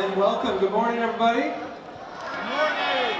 and welcome. Good morning, everybody. Good morning.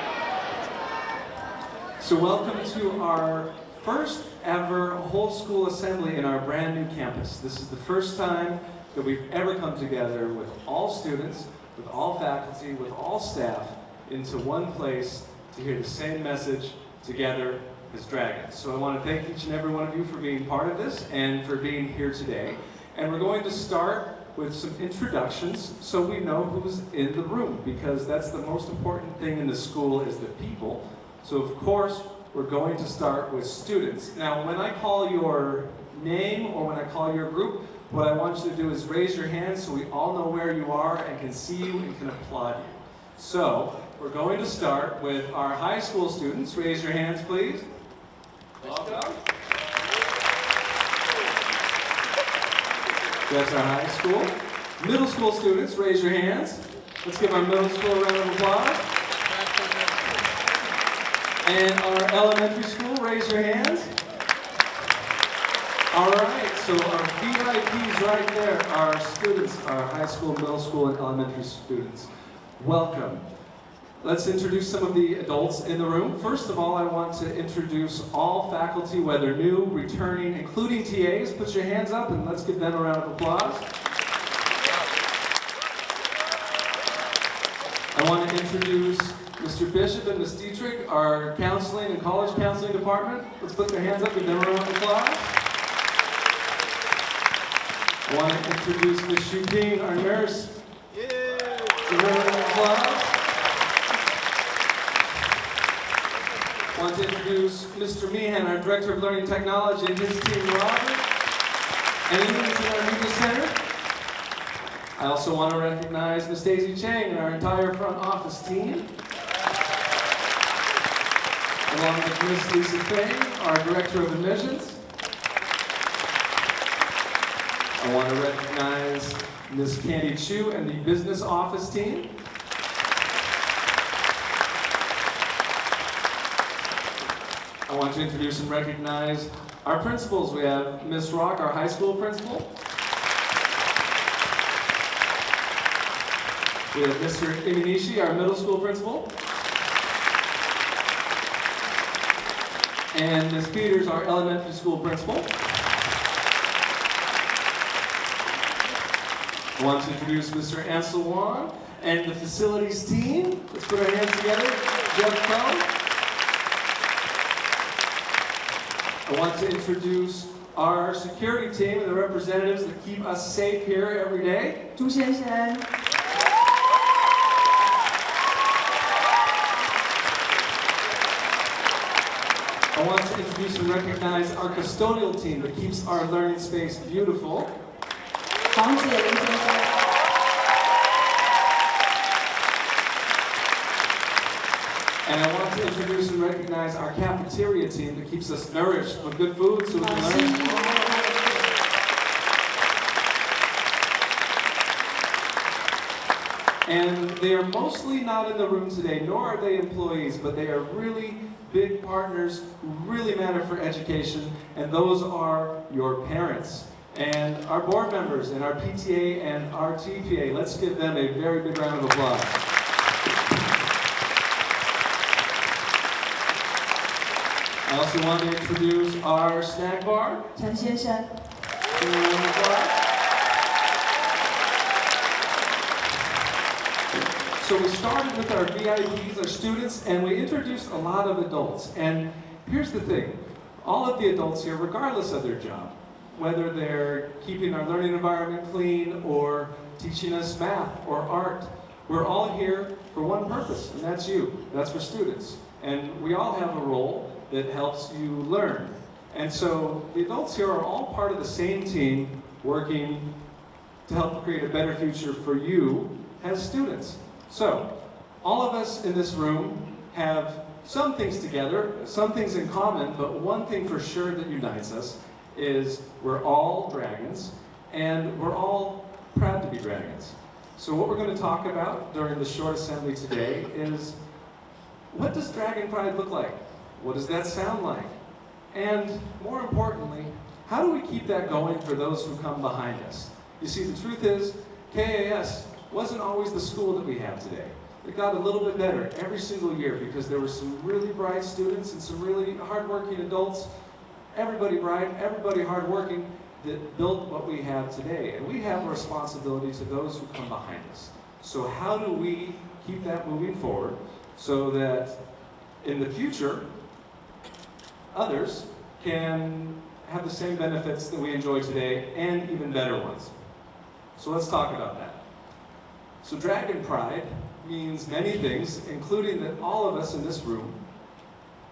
So welcome to our first ever whole school assembly in our brand new campus. This is the first time that we've ever come together with all students, with all faculty, with all staff into one place to hear the same message together as dragons. So I want to thank each and every one of you for being part of this and for being here today. And we're going to start with some introductions so we know who's in the room because that's the most important thing in the school is the people. So of course, we're going to start with students. Now, when I call your name or when I call your group, what I want you to do is raise your hand so we all know where you are and can see you and can applaud you. So, we're going to start with our high school students. Raise your hands, please. Welcome. That's our high school. Middle school students, raise your hands. Let's give our middle school a round of applause. And our elementary school, raise your hands. All right, so our VIPs right there our students, our high school, middle school, and elementary students. Welcome. Let's introduce some of the adults in the room. First of all, I want to introduce all faculty, whether new, returning, including TAs. Put your hands up and let's give them a round of applause. I want to introduce Mr. Bishop and Ms. Dietrich, our counseling and college counseling department. Let's put their hands up, and give them a round of applause. I want to introduce Ms. Shuping, our nurse. Give her a round of applause. Want to introduce Mr. Meehan, our Director of Learning Technology, and his team, Robert, and Eunice in our Media Center. I also want to recognize Ms. Daisy Chang and our entire front office team. Along with Ms. Lisa Fang, our Director of Admissions. I want to recognize Ms. Candy Chu and the Business Office team. I want to introduce and recognize our principals. We have Ms. Rock, our high school principal. We have Mr. Imanishi, our middle school principal. And Ms. Peters, our elementary school principal. I want to introduce Mr. Ansel Wan and the facilities team. Let's put our hands together. Jeff Coe. I want to introduce our security team and the representatives that keep us safe here every day. 朱先生， I want to introduce and recognize our custodial team that keeps our learning space beautiful. 黄子林先生， And I want to introduce and recognize our cafeteria team that keeps us nourished with good food so we can learn. And they are mostly not in the room today, nor are they employees, but they are really big partners who really matter for education, and those are your parents. And our board members and our PTA and our TPA. Let's give them a very big round of applause. I also want to introduce our snack bar. Chen So we started with our VIPs, our students, and we introduced a lot of adults. And here's the thing, all of the adults here, regardless of their job, whether they're keeping our learning environment clean or teaching us math or art, we're all here for one purpose, and that's you. That's for students. And we all have a role, that helps you learn. And so the adults here are all part of the same team working to help create a better future for you as students. So, all of us in this room have some things together, some things in common, but one thing for sure that unites us is we're all dragons and we're all proud to be dragons. So what we're going to talk about during the short assembly today is what does dragon pride look like? What does that sound like? And more importantly, how do we keep that going for those who come behind us? You see, the truth is, KAS wasn't always the school that we have today. It got a little bit better every single year because there were some really bright students and some really hardworking adults, everybody bright, everybody hardworking, that built what we have today. And we have a responsibility to those who come behind us. So how do we keep that moving forward so that in the future, others can have the same benefits that we enjoy today and even better ones. So let's talk about that. So Dragon Pride means many things, including that all of us in this room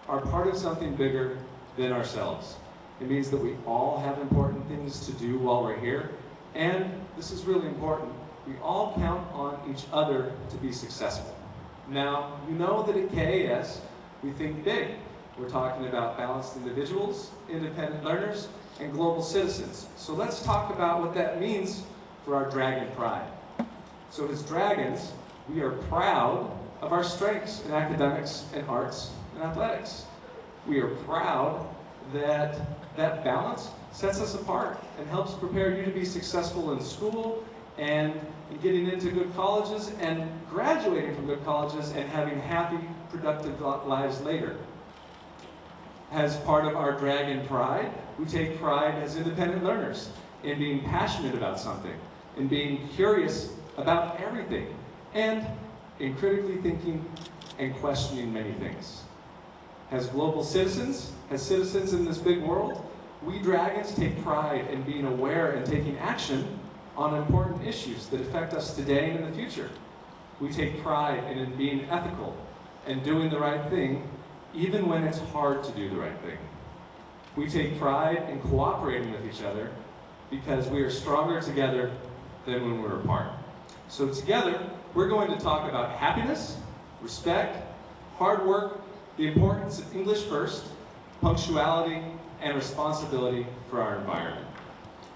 are part of something bigger than ourselves. It means that we all have important things to do while we're here, and this is really important, we all count on each other to be successful. Now, you know that at KAS, we think big. We're talking about balanced individuals, independent learners, and global citizens. So let's talk about what that means for our Dragon Pride. So as dragons, we are proud of our strengths in academics and arts and athletics. We are proud that that balance sets us apart and helps prepare you to be successful in school and getting into good colleges and graduating from good colleges and having happy, productive lives later. As part of our Dragon Pride, we take pride as independent learners in being passionate about something, in being curious about everything, and in critically thinking and questioning many things. As global citizens, as citizens in this big world, we dragons take pride in being aware and taking action on important issues that affect us today and in the future. We take pride in being ethical and doing the right thing, even when it's hard to do the right thing. We take pride in cooperating with each other because we are stronger together than when we're apart. So together, we're going to talk about happiness, respect, hard work, the importance of English first, punctuality, and responsibility for our environment.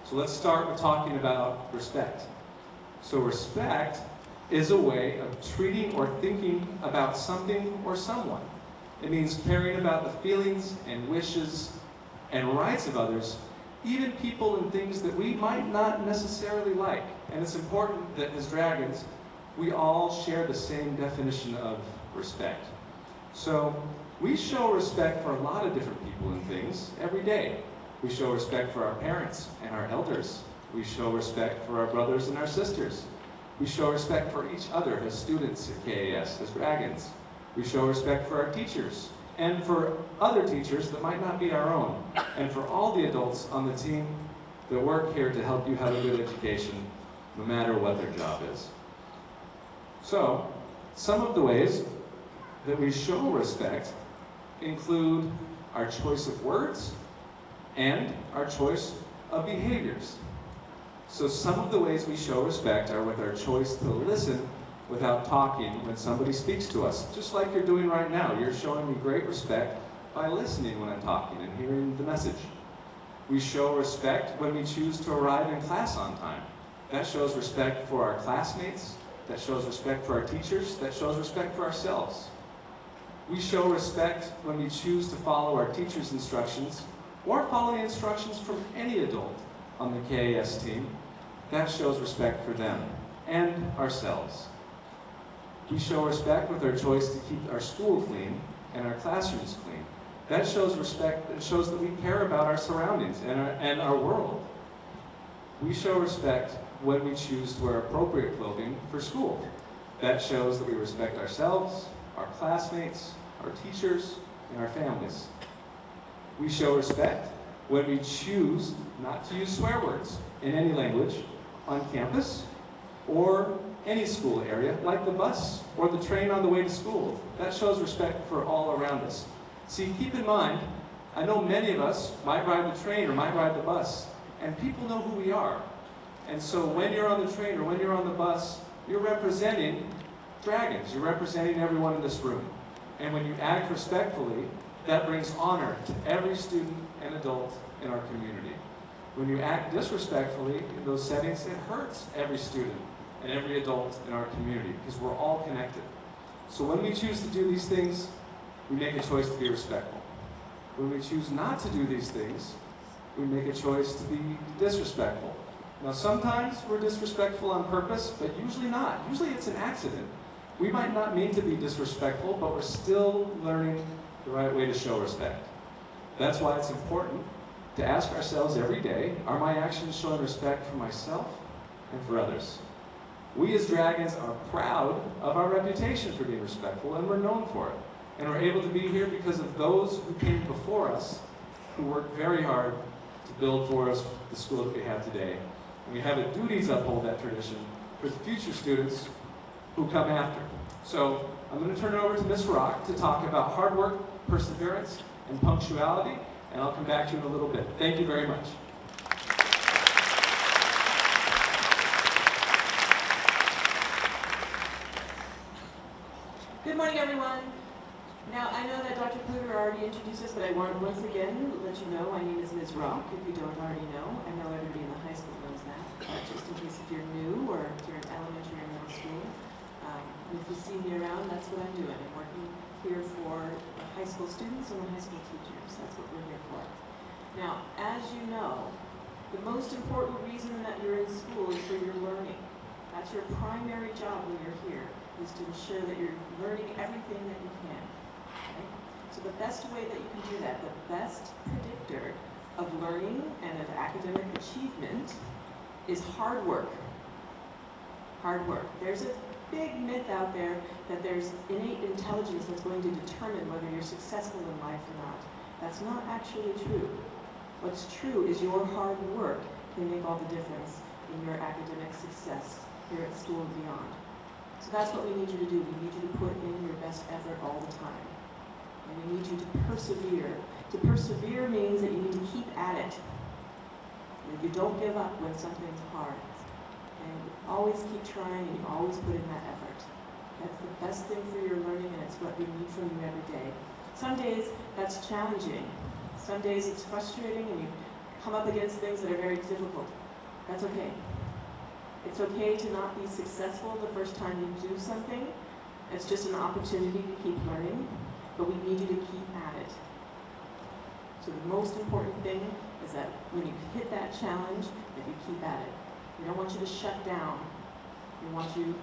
So let's start with talking about respect. So respect is a way of treating or thinking about something or someone. It means caring about the feelings and wishes and rights of others, even people and things that we might not necessarily like. And it's important that as dragons, we all share the same definition of respect. So we show respect for a lot of different people and things every day. We show respect for our parents and our elders. We show respect for our brothers and our sisters. We show respect for each other as students at KAS, as dragons. We show respect for our teachers and for other teachers that might not be our own, and for all the adults on the team that work here to help you have a good education, no matter what their job is. So, some of the ways that we show respect include our choice of words and our choice of behaviors. So some of the ways we show respect are with our choice to listen without talking when somebody speaks to us, just like you're doing right now. You're showing me great respect by listening when I'm talking and hearing the message. We show respect when we choose to arrive in class on time. That shows respect for our classmates, that shows respect for our teachers, that shows respect for ourselves. We show respect when we choose to follow our teacher's instructions or follow the instructions from any adult on the KAS team. That shows respect for them and ourselves. We show respect with our choice to keep our school clean and our classrooms clean. That shows respect, it shows that we care about our surroundings and our, and our world. We show respect when we choose to wear appropriate clothing for school. That shows that we respect ourselves, our classmates, our teachers, and our families. We show respect when we choose not to use swear words in any language on campus or any school area, like the bus or the train on the way to school. That shows respect for all around us. See, keep in mind, I know many of us might ride the train or might ride the bus, and people know who we are. And so when you're on the train or when you're on the bus, you're representing dragons. You're representing everyone in this room. And when you act respectfully, that brings honor to every student and adult in our community. When you act disrespectfully in those settings, it hurts every student and every adult in our community because we're all connected. So when we choose to do these things, we make a choice to be respectful. When we choose not to do these things, we make a choice to be disrespectful. Now sometimes we're disrespectful on purpose, but usually not. Usually it's an accident. We might not mean to be disrespectful, but we're still learning the right way to show respect. That's why it's important to ask ourselves every day, are my actions showing respect for myself and for others? We as Dragons are proud of our reputation for being respectful, and we're known for it. And we're able to be here because of those who came before us, who worked very hard to build for us the school that we have today. And we have a duty to uphold that tradition for the future students who come after. So I'm going to turn it over to Ms. Rock to talk about hard work, perseverance, and punctuality, and I'll come back to you in a little bit. Thank you very much. Good morning, everyone. Now, I know that Dr. Kluger already introduced us, but I want to once again let you know my name is Ms. Rock, if you don't already know. I know everybody in the high school knows that, but just in case if you're new or if you're in elementary or middle school, um, if you see me around, that's what I'm doing. I'm working here for high school students and the high school teachers. That's what we're here for. Now, as you know, the most important reason that you're in school is for your learning. That's your primary job when you're here, is to ensure that you're learning everything that you can. Okay? So the best way that you can do that, the best predictor of learning and of academic achievement is hard work. Hard work. There's a big myth out there that there's innate intelligence that's going to determine whether you're successful in life or not. That's not actually true. What's true is your hard work can make all the difference in your academic success here at school and beyond. So that's what we need you to do. We need you to put in your best effort all the time. And we need you to persevere. To persevere means that you need to keep at it. You don't give up when something's hard. And you always keep trying and you always put in that effort. That's the best thing for your learning and it's what we need from you every day. Some days that's challenging. Some days it's frustrating and you come up against things that are very difficult. That's okay. It's okay to not be successful the first time you do something. It's just an opportunity to keep learning, but we need you to keep at it. So the most important thing is that when you hit that challenge, that you keep at it. We don't want you to shut down. We want you to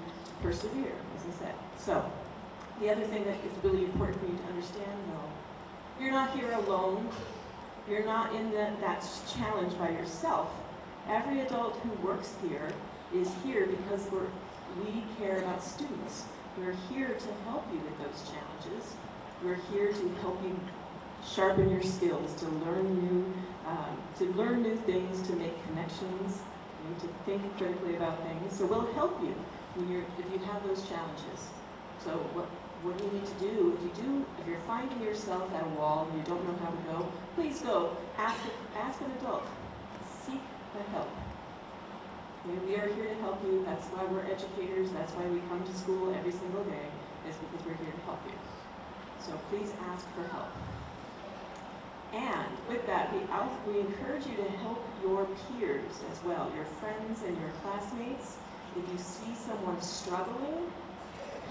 persevere, as I said. So, the other thing that is really important for you to understand, though, you're not here alone. You're not in the, that challenge by yourself. Every adult who works here is here because we're, we care about students. We're here to help you with those challenges. We're here to help you sharpen your skills, to learn new, um, to learn new things, to make connections, to think critically about things. So we'll help you when you're, if you have those challenges. So what, what do you need to do? If you do, if you're finding yourself at a wall and you don't know how to go, please go. Ask, ask an adult. Seek the help. We are here to help you. That's why we're educators. That's why we come to school every single day, is because we're here to help you. So please ask for help. And with that, we, we encourage you to help your peers as well, your friends and your classmates. If you see someone struggling,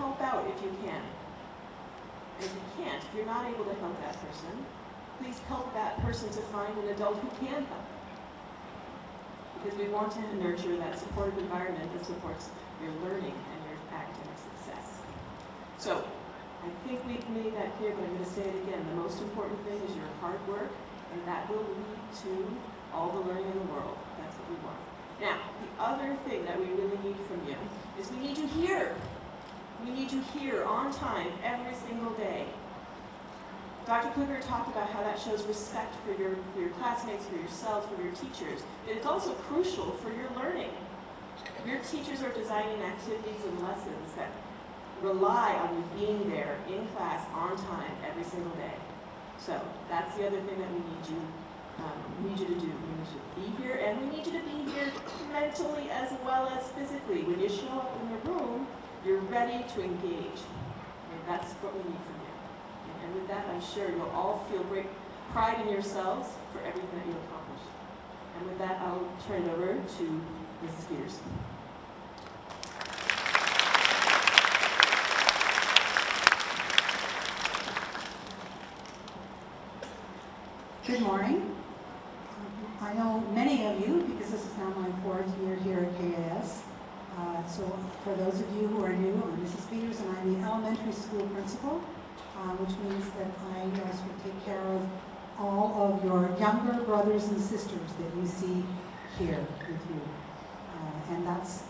help out if you can. And if you can't, if you're not able to help that person, please help that person to find an adult who can help because we want to nurture that supportive environment that supports your learning and your academic success. So, I think we've made that clear, but I'm going to say it again. The most important thing is your hard work, and that will lead to all the learning in the world. That's what we want. Now, the other thing that we really need from you is we need you here. We need you here on time every single day. Dr. Kluger talked about how that shows respect for your, for your classmates, for yourself, for your teachers. But it's also crucial for your learning. Your teachers are designing activities and lessons that rely on you being there in class on time every single day. So that's the other thing that we need you um, need you to do. We need you to be here, and we need you to be here mentally as well as physically. When you show up in the room, you're ready to engage. And that's what we need from. And with that, I'm sure you'll all feel great pride in yourselves for everything that you accomplished. And with that, I'll turn it over to Mrs. Peters. Good morning. I know many of you, because this is now my fourth year here at KAS. Uh, so For those of you who are new, I'm Mrs. Peters and I'm the elementary school principal, uh, which means that I sort take care of all of your younger brothers and sisters that you see here with you. Uh, and that's,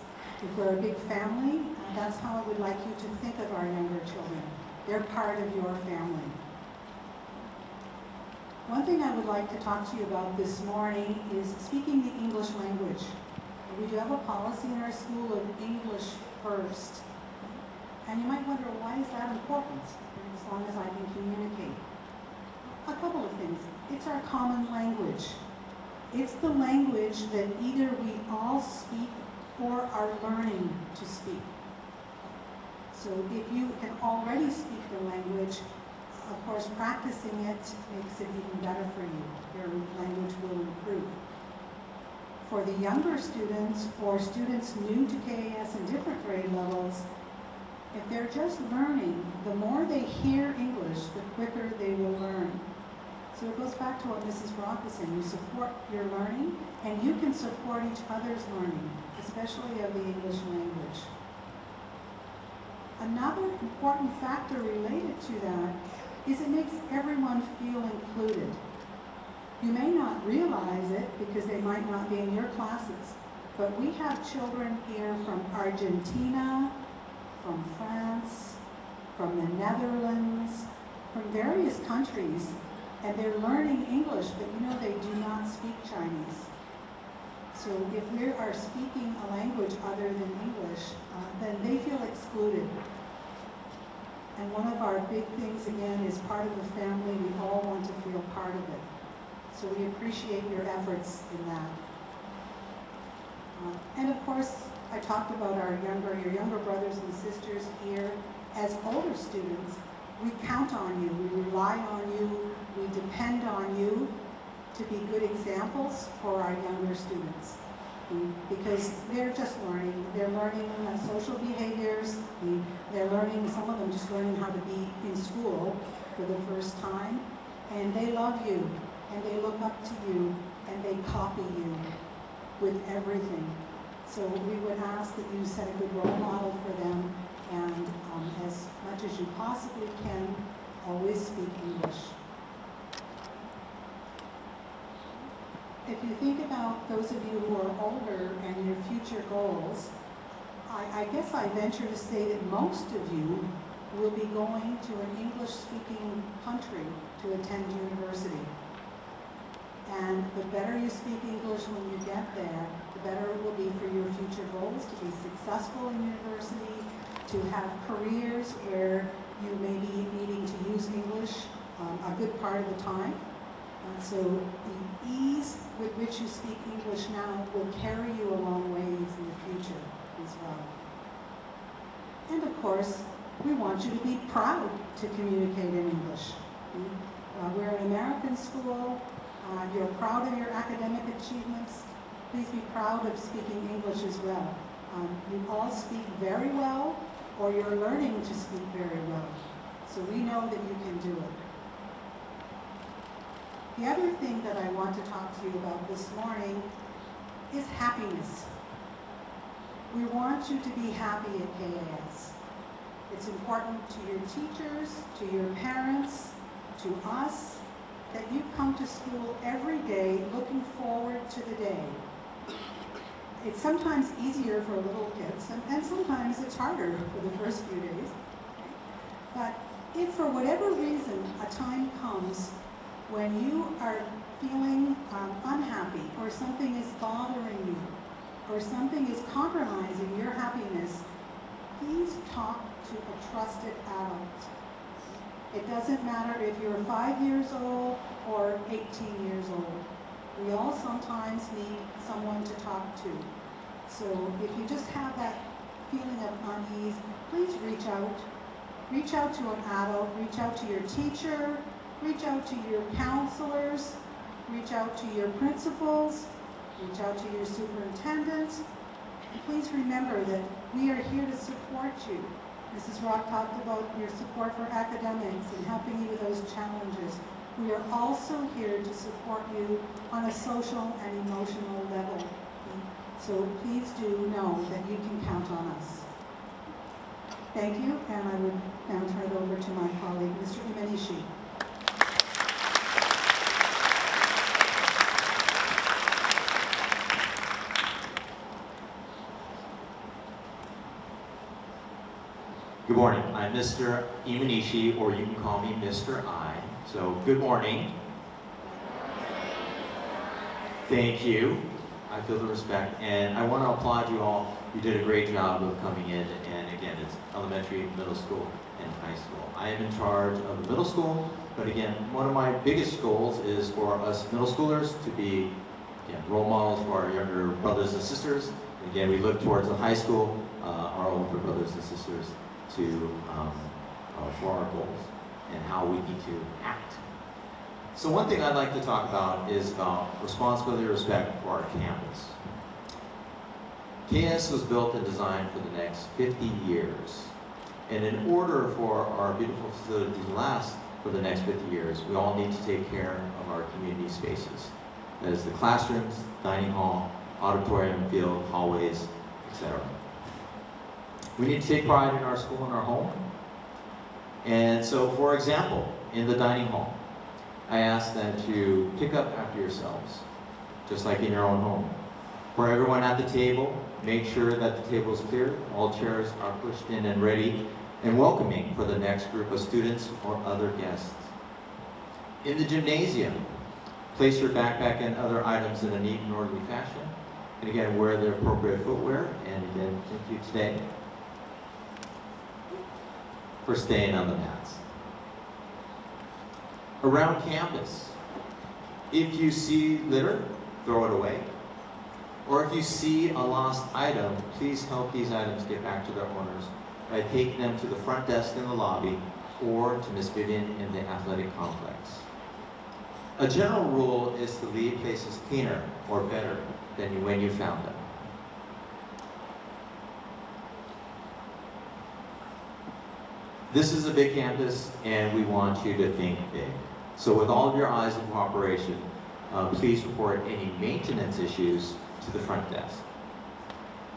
if we're a big family, uh, that's how I would like you to think of our younger children. They're part of your family. One thing I would like to talk to you about this morning is speaking the English language. We do have a policy in our school of English first. And you might wonder, why is that important? Long as I can communicate. A couple of things. It's our common language. It's the language that either we all speak or are learning to speak. So if you can already speak the language, of course, practicing it makes it even better for you. Your language will improve. For the younger students or students new to KAS in different grade levels, if they're just learning, the more they hear English, the quicker they will learn. So it goes back to what Mrs. Rock was saying. You support your learning, and you can support each other's learning, especially of the English language. Another important factor related to that is it makes everyone feel included. You may not realize it because they might not be in your classes, but we have children here from Argentina, from France, from the Netherlands, from various countries, and they're learning English, but you know they do not speak Chinese. So if we are speaking a language other than English, uh, then they feel excluded. And one of our big things, again, is part of the family. We all want to feel part of it. So we appreciate your efforts in that. Uh, and of course, I talked about our younger, your younger brothers and sisters here. As older students, we count on you, we rely on you, we depend on you to be good examples for our younger students. Because they're just learning, they're learning uh, social behaviors, they're learning, some of them just learning how to be in school for the first time, and they love you, and they look up to you, and they copy you with everything. So we would ask that you set a good role model for them, and um, as much as you possibly can, always speak English. If you think about those of you who are older and your future goals, I, I guess I venture to say that most of you will be going to an English-speaking country to attend university. And the better you speak English when you get there, better it will be for your future goals to be successful in university, to have careers where you may be needing to use English um, a good part of the time. Uh, so the ease with which you speak English now will carry you a long ways in the future as well. And of course, we want you to be proud to communicate in English. Uh, we're an American school. Uh, you're proud of your academic achievements. Please be proud of speaking English as well. Um, you all speak very well, or you're learning to speak very well. So we know that you can do it. The other thing that I want to talk to you about this morning is happiness. We want you to be happy at KAS. It's important to your teachers, to your parents, to us, that you come to school every day looking forward to the day. It's sometimes easier for little kids, and, and sometimes it's harder for the first few days. But if for whatever reason a time comes when you are feeling um, unhappy or something is bothering you or something is compromising your happiness, please talk to a trusted adult. It doesn't matter if you're five years old or 18 years old. We all sometimes need someone to talk to. So if you just have that feeling of unease, please reach out. Reach out to an adult, reach out to your teacher, reach out to your counselors, reach out to your principals, reach out to your superintendents. Please remember that we are here to support you. Mrs. Rock talked about your support for academics and helping you with those challenges. We are also here to support you on a social and emotional level. So please do know that you can count on us. Thank you, and I would now turn it over to my colleague, Mr. Imanishi. Good morning. I'm Mr. Imanishi, or you can call me Mr. I. So, good morning. Thank you. I feel the respect, and I want to applaud you all. You did a great job of coming in, and again, it's elementary, middle school, and high school. I am in charge of the middle school, but again, one of my biggest goals is for us middle schoolers to be again, role models for our younger brothers and sisters. Again, we look towards the high school, uh, our older brothers and sisters, to um, uh, for our goals and how we need to act. So one thing I'd like to talk about is about responsibility and respect for our campus. KS was built and designed for the next 50 years. And in order for our beautiful facility to last for the next 50 years, we all need to take care of our community spaces. That is the classrooms, dining hall, auditorium, field, hallways, etc. We need to take pride in our school and our home. And so, for example, in the dining hall, I ask that you pick up after yourselves, just like in your own home. For everyone at the table, make sure that the table is clear, all chairs are pushed in and ready, and welcoming for the next group of students or other guests. In the gymnasium, place your backpack and other items in a neat and orderly fashion. And again, wear the appropriate footwear. And again, thank you today for staying on the mats. Around campus, if you see litter, throw it away. Or if you see a lost item, please help these items get back to their owners by taking them to the front desk in the lobby or to Miss Vivian in the athletic complex. A general rule is to leave places cleaner or better than when you found them. This is a big campus, and we want you to think big. So with all of your eyes in cooperation, uh, please report any maintenance issues to the front desk.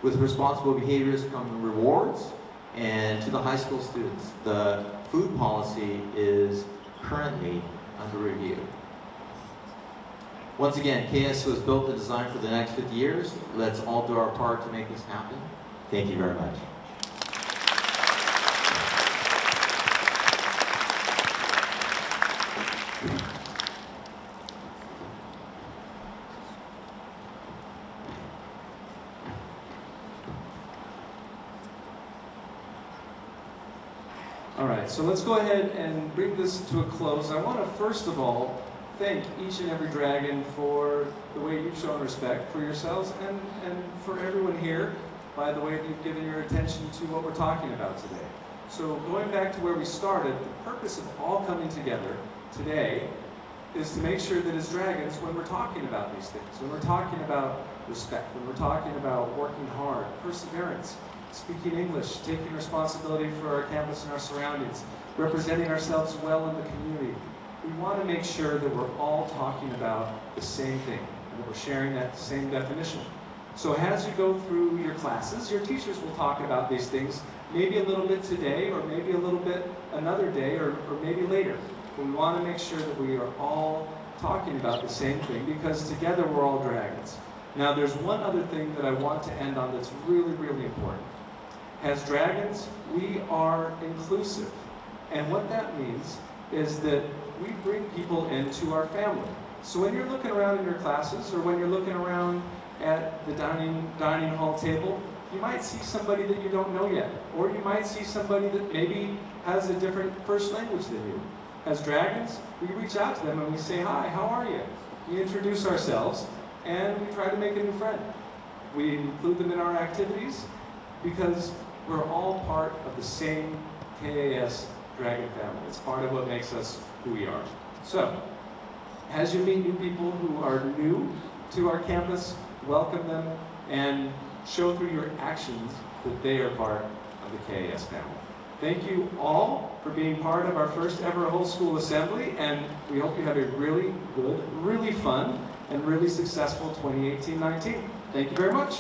With responsible behaviors come rewards, and to the high school students, the food policy is currently under review. Once again, KS was built and designed for the next 50 years. Let's all do our part to make this happen. Thank you very much. All right, so let's go ahead and bring this to a close. I want to first of all thank each and every dragon for the way you've shown respect for yourselves and, and for everyone here by the way that you've given your attention to what we're talking about today. So going back to where we started, the purpose of all coming together today is to make sure that as dragons, when we're talking about these things, when we're talking about respect, when we're talking about working hard, perseverance, speaking English, taking responsibility for our campus and our surroundings, representing ourselves well in the community. We want to make sure that we're all talking about the same thing, and that we're sharing that same definition. So as you go through your classes, your teachers will talk about these things, maybe a little bit today, or maybe a little bit another day, or, or maybe later. But we want to make sure that we are all talking about the same thing, because together we're all dragons. Now there's one other thing that I want to end on that's really, really important. As dragons, we are inclusive. And what that means is that we bring people into our family. So when you're looking around in your classes or when you're looking around at the dining, dining hall table, you might see somebody that you don't know yet. Or you might see somebody that maybe has a different first language than you. As dragons, we reach out to them and we say, hi, how are you? We introduce ourselves and we try to make a new friend. We include them in our activities because we're all part of the same KAS Dragon family. It's part of what makes us who we are. So, as you meet new people who are new to our campus, welcome them and show through your actions that they are part of the KAS family. Thank you all for being part of our first ever whole school assembly, and we hope you have a really good, really fun, and really successful 2018-19. Thank you very much.